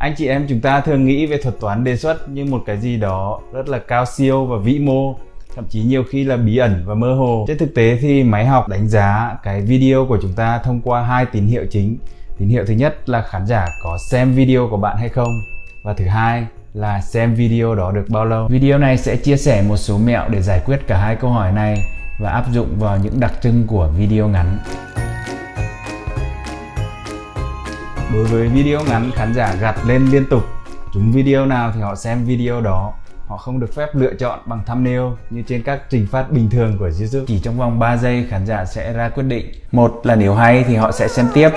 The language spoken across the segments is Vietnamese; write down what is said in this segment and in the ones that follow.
Anh chị em chúng ta thường nghĩ về thuật toán đề xuất như một cái gì đó rất là cao siêu và vĩ mô, thậm chí nhiều khi là bí ẩn và mơ hồ. Trên thực tế thì máy học đánh giá cái video của chúng ta thông qua hai tín hiệu chính. Tín hiệu thứ nhất là khán giả có xem video của bạn hay không và thứ hai là xem video đó được bao lâu. Video này sẽ chia sẻ một số mẹo để giải quyết cả hai câu hỏi này và áp dụng vào những đặc trưng của video ngắn. Đối với video ngắn, khán giả gạt lên liên tục. Chúng video nào thì họ xem video đó. Họ không được phép lựa chọn bằng thumbnail như trên các trình phát bình thường của YouTube. Chỉ trong vòng 3 giây khán giả sẽ ra quyết định. Một là nếu hay thì họ sẽ xem tiếp.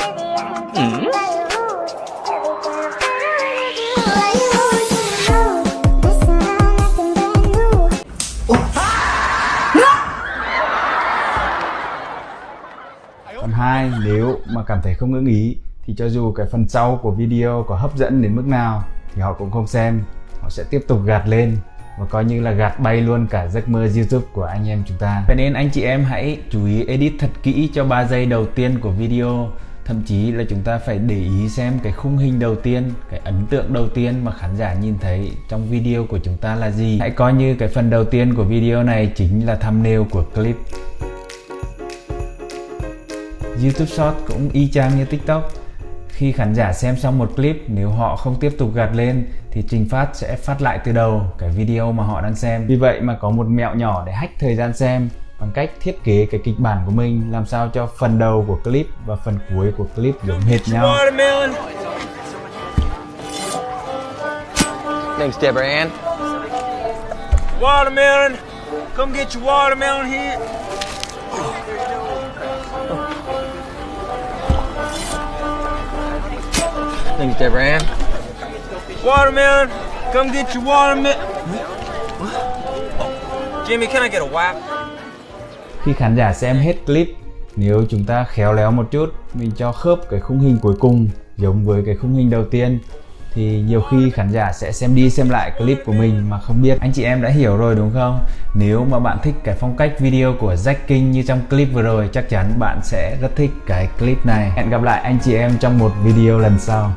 Còn hai, nếu mà cảm thấy không ưng ý thì cho dù cái phần sau của video có hấp dẫn đến mức nào thì họ cũng không xem họ sẽ tiếp tục gạt lên và coi như là gạt bay luôn cả giấc mơ YouTube của anh em chúng ta. Vậy nên anh chị em hãy chú ý edit thật kỹ cho 3 giây đầu tiên của video. Thậm chí là chúng ta phải để ý xem cái khung hình đầu tiên, cái ấn tượng đầu tiên mà khán giả nhìn thấy trong video của chúng ta là gì. Hãy coi như cái phần đầu tiên của video này chính là thumbnail của clip. YouTube Short cũng y chang như TikTok khi khán giả xem xong một clip, nếu họ không tiếp tục gạt lên thì Trình Phát sẽ phát lại từ đầu cái video mà họ đang xem. Vì vậy mà có một mẹo nhỏ để hack thời gian xem bằng cách thiết kế cái kịch bản của mình làm sao cho phần đầu của clip và phần cuối của clip giống hệt nhau. Thanks, Deborah Ann. Watermelon! Come get your watermelon here. Thanks, Deborah Ann. Watermelon! Come get your watermelon. Jimmy, can I get a wipe? Khi khán giả xem hết clip, nếu chúng ta khéo léo một chút, mình cho khớp cái khung hình cuối cùng giống với cái khung hình đầu tiên thì nhiều khi khán giả sẽ xem đi xem lại clip của mình mà không biết anh chị em đã hiểu rồi đúng không nếu mà bạn thích cái phong cách video của Jack King như trong clip vừa rồi chắc chắn bạn sẽ rất thích cái clip này hẹn gặp lại anh chị em trong một video lần sau